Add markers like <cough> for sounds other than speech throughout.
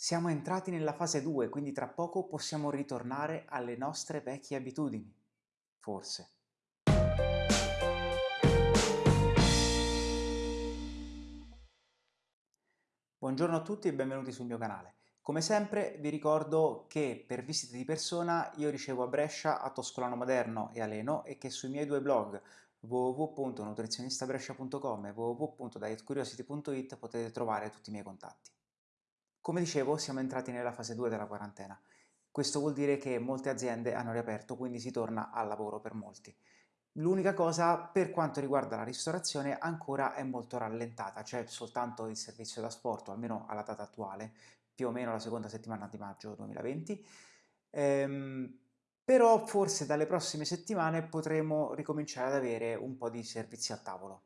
Siamo entrati nella fase 2, quindi tra poco possiamo ritornare alle nostre vecchie abitudini. Forse. Buongiorno a tutti e benvenuti sul mio canale. Come sempre vi ricordo che per visite di persona io ricevo a Brescia, a Toscolano Moderno e a Leno e che sui miei due blog www.nutrizionistabrescia.com e www.dietcuriosity.it potete trovare tutti i miei contatti. Come dicevo, siamo entrati nella fase 2 della quarantena. Questo vuol dire che molte aziende hanno riaperto, quindi si torna al lavoro per molti. L'unica cosa, per quanto riguarda la ristorazione, ancora è molto rallentata, c'è soltanto il servizio da sport, almeno alla data attuale, più o meno la seconda settimana di maggio 2020, ehm, però forse dalle prossime settimane potremo ricominciare ad avere un po' di servizi a tavolo.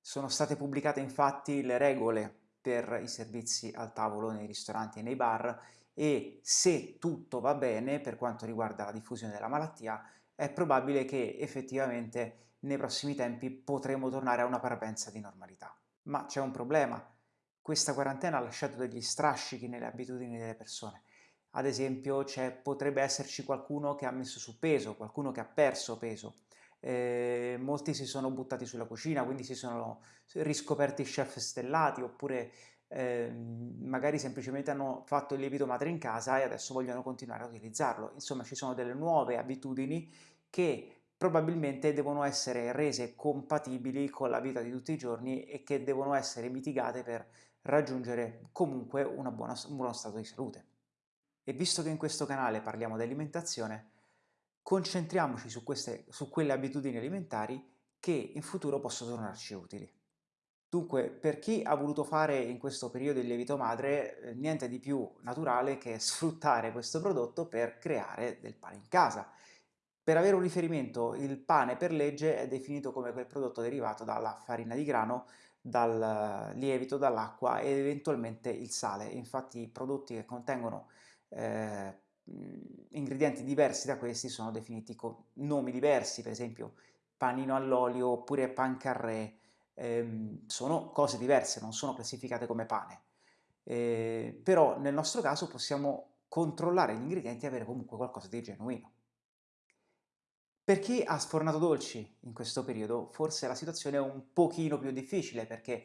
Sono state pubblicate infatti le regole per i servizi al tavolo nei ristoranti e nei bar e se tutto va bene per quanto riguarda la diffusione della malattia è probabile che effettivamente nei prossimi tempi potremo tornare a una parvenza di normalità. Ma c'è un problema, questa quarantena ha lasciato degli strascichi nelle abitudini delle persone. Ad esempio potrebbe esserci qualcuno che ha messo su peso, qualcuno che ha perso peso, eh, molti si sono buttati sulla cucina, quindi si sono riscoperti chef stellati, oppure eh, magari semplicemente hanno fatto il lievito madre in casa e adesso vogliono continuare a utilizzarlo. Insomma, ci sono delle nuove abitudini che probabilmente devono essere rese compatibili con la vita di tutti i giorni e che devono essere mitigate per raggiungere comunque buona, un buono stato di salute. E visto che in questo canale parliamo di alimentazione, concentriamoci su, queste, su quelle abitudini alimentari che in futuro possono tornarci utili. Dunque, per chi ha voluto fare in questo periodo il lievito madre, eh, niente di più naturale che <laughs> sfruttare questo prodotto per creare del pane in casa. Per avere un riferimento, il pane per legge è definito come quel prodotto derivato dalla farina di grano, dal lievito, dall'acqua ed eventualmente il sale. Infatti i prodotti che contengono eh, ingredienti diversi da questi sono definiti con nomi diversi, per esempio panino all'olio oppure pan carré, ehm, sono cose diverse, non sono classificate come pane. Eh, però nel nostro caso possiamo controllare gli ingredienti e avere comunque qualcosa di genuino. Per chi ha sfornato dolci in questo periodo, forse la situazione è un pochino più difficile perché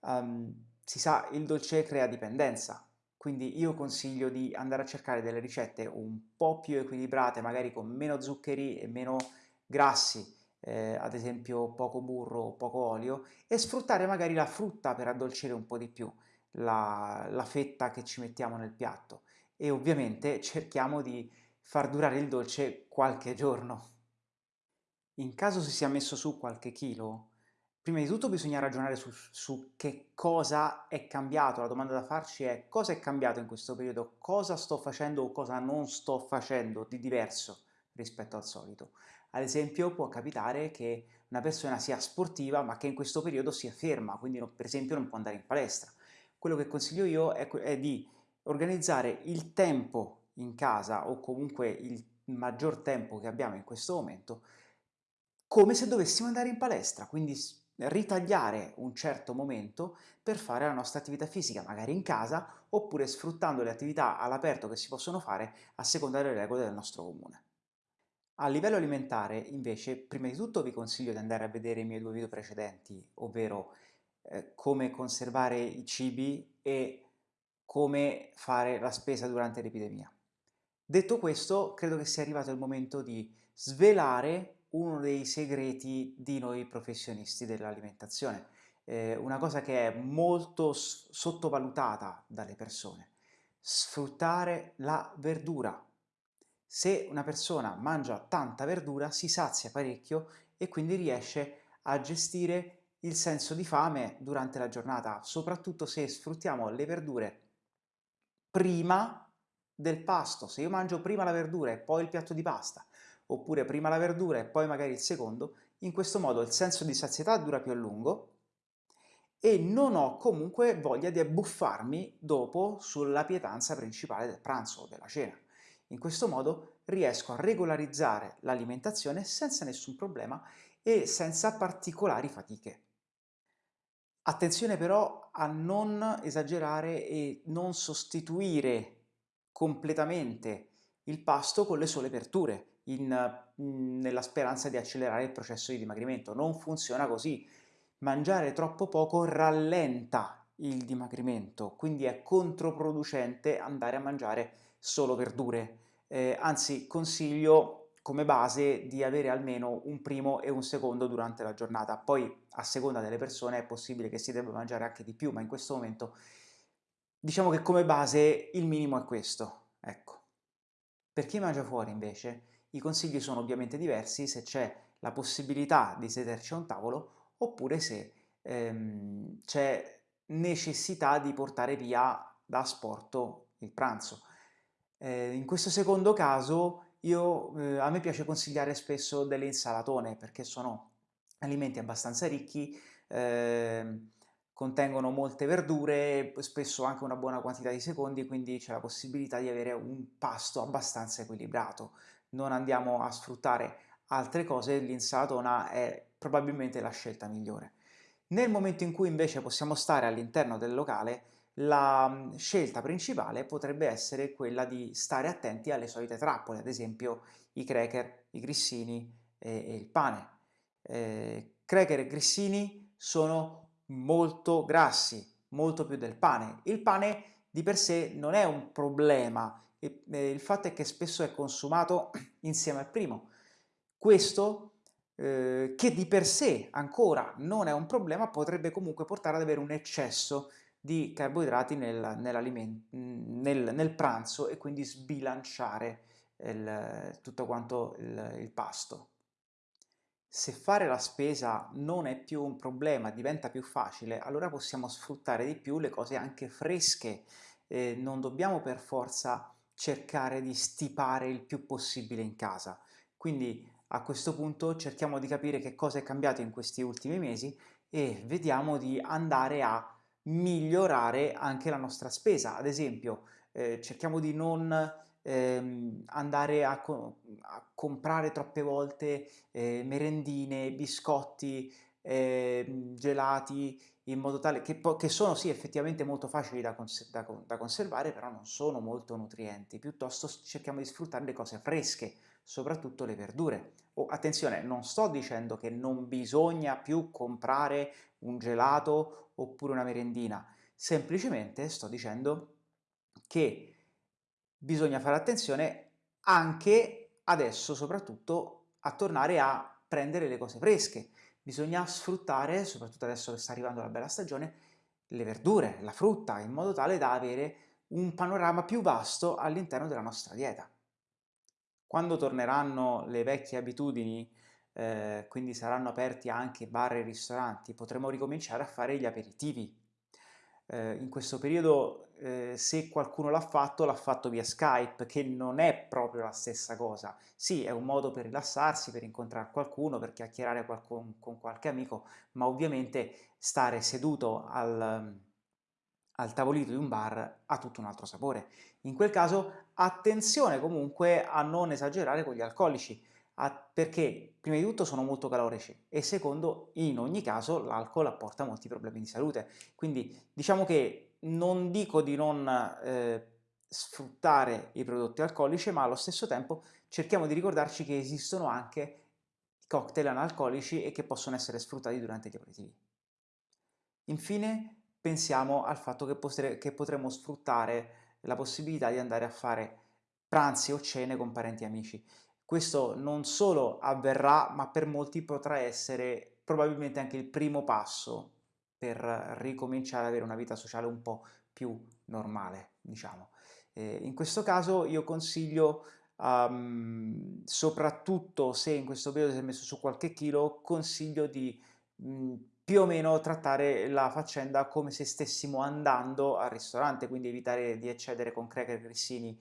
um, si sa il dolce crea dipendenza, quindi io consiglio di andare a cercare delle ricette un po' più equilibrate, magari con meno zuccheri e meno grassi, eh, ad esempio poco burro, poco olio, e sfruttare magari la frutta per addolcire un po' di più la, la fetta che ci mettiamo nel piatto. E ovviamente cerchiamo di far durare il dolce qualche giorno. In caso si sia messo su qualche chilo, Prima di tutto bisogna ragionare su, su, che cosa è cambiato, la domanda da farci è cosa è cambiato in questo periodo, cosa sto facendo o cosa non sto facendo di diverso rispetto al solito. Ad esempio può capitare che una persona sia sportiva ma che in questo periodo sia ferma, quindi no, per esempio non può andare in palestra. Quello che consiglio io è, è di organizzare il tempo in casa o comunque il maggior tempo che abbiamo in questo momento come se dovessimo andare in palestra, quindi ritagliare un certo momento per fare la nostra attività fisica, magari in casa, oppure sfruttando le attività all'aperto che si possono fare a seconda delle regole del nostro comune. A livello alimentare, invece, prima di tutto vi consiglio di andare a vedere i miei due video precedenti, ovvero eh, come conservare i cibi e come fare la spesa durante l'epidemia. Detto questo, credo che sia arrivato il momento di svelare uno dei segreti di noi professionisti dell'alimentazione, eh, una cosa che è molto sottovalutata dalle persone, sfruttare la verdura. Se una persona mangia tanta verdura si sazia parecchio e quindi riesce a gestire il senso di fame durante la giornata, soprattutto se sfruttiamo le verdure prima del pasto. Se io mangio prima la verdura e poi il piatto di pasta, oppure prima la verdura e poi magari il secondo, in questo modo il senso di sazietà dura più a lungo e non ho comunque voglia di abbuffarmi dopo sulla pietanza principale del pranzo o della cena. In questo modo riesco a regolarizzare l'alimentazione senza nessun problema e senza particolari fatiche. Attenzione però a non esagerare e non sostituire completamente il pasto con le sole verdure in, nella speranza di accelerare il processo di dimagrimento. Non funziona così. Mangiare troppo poco rallenta il dimagrimento, quindi è controproducente andare a mangiare solo verdure. Eh, anzi, consiglio come base di avere almeno un primo e un secondo durante la giornata. Poi, a seconda delle persone, è possibile che si debba mangiare anche di più, ma in questo momento diciamo che come base il minimo è questo. Ecco. Per chi mangia fuori, invece, i consigli sono ovviamente diversi se c'è la possibilità di sederci a un tavolo oppure se ehm, c'è necessità di portare via da asporto il pranzo. Eh, in questo secondo caso io, eh, a me piace consigliare spesso delle insalatone perché sono alimenti abbastanza ricchi, eh, contengono molte verdure, spesso anche una buona quantità di secondi, quindi c'è la possibilità di avere un pasto abbastanza equilibrato. Non andiamo a sfruttare altre cose, l'insalatona è probabilmente la scelta migliore. Nel momento in cui invece possiamo stare all'interno del locale, la mhmm, scelta principale potrebbe essere quella di stare attenti alle solite trappole, ad esempio i cracker, i grissini e, e il pane. Eh, cracker e grissini sono molto grassi, molto più del pane. Il pane di per sé non è un problema, e, eh, il fatto è che spesso è consumato <clears throat> insieme al primo. Questo eh, che di per sé ancora non è un problema, potrebbe comunque portare ad avere un eccesso di carboidrati nel, nel, nel pranzo e quindi sbilanciare il, tutto quanto il, il pasto. Se fare la spesa non è più un problema, diventa più facile, allora possiamo sfruttare di più le cose anche fresche, eh, non dobbiamo per forza cercare di stipare il più possibile in casa. Quindi a questo punto cerchiamo di capire che cosa è cambiato in questi ultimi mesi e vediamo di andare a migliorare anche la nostra spesa. Ad esempio, eh, cerchiamo di non ehm, andare a, co a, comprare troppe volte eh, merendine, biscotti, eh, gelati, in modo tale che, che, sono sì effettivamente molto facili da, cons da, da conservare, però non sono molto nutrienti. Piuttosto cerchiamo di sfruttare le cose fresche, soprattutto le verdure. Oh, attenzione, non sto dicendo che non bisogna più comprare un gelato oppure una merendina, semplicemente sto dicendo che bisogna fare attenzione anche adesso soprattutto a tornare a prendere le cose fresche. Bisogna sfruttare, soprattutto adesso che sta arrivando la bella stagione, le verdure, la frutta, in modo tale da avere un panorama più vasto all'interno della nostra dieta. Quando torneranno le vecchie abitudini, eh, quindi saranno aperti anche bar e ristoranti, potremo ricominciare a fare gli aperitivi. Eh, in questo periodo, eh, se qualcuno l'ha fatto, l'ha fatto via Skype, che non è proprio la stessa cosa. Sì, è un modo per rilassarsi, per incontrare qualcuno, per chiacchierare con, con qualche amico, ma ovviamente stare seduto al, al tavolino di un bar ha tutto un altro sapore. In quel caso attenzione comunque a non esagerare con gli alcolici, perché prima di tutto sono molto calorici e secondo in ogni caso l'alcol apporta molti problemi di salute. Quindi diciamo che non dico di non eh, sfruttare i prodotti alcolici, ma allo stesso tempo cerchiamo di ricordarci che esistono anche cocktail analcolici e che possono essere sfruttati durante gli aperitivi. Infine pensiamo al fatto che, potre, che potremo sfruttare la possibilità di andare a fare pranzi o cene con parenti e amici. Questo non solo avverrà, ma per molti potrà essere probabilmente anche il primo passo per ricominciare ad avere una vita sociale un po' più normale, diciamo. Eh, in questo caso io consiglio, um, soprattutto se in questo periodo si è messo su qualche chilo, consiglio di mh, più o meno trattare la faccenda come se stessimo andando al ristorante, quindi evitare di eccedere con cracker, grissini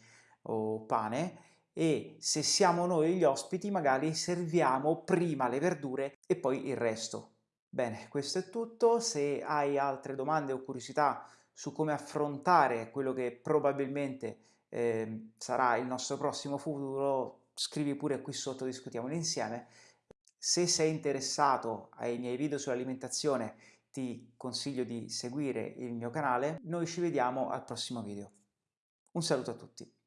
o pane e se siamo noi gli ospiti magari serviamo prima le verdure e poi il resto. Bene, questo è tutto, se hai altre domande o curiosità su come affrontare quello che probabilmente eh, sarà il nostro prossimo futuro, scrivi pure qui sotto, discutiamolo insieme. Se sei interessato ai miei video sull'alimentazione ti consiglio di seguire il mio canale, noi ci vediamo al prossimo video. Un saluto a tutti!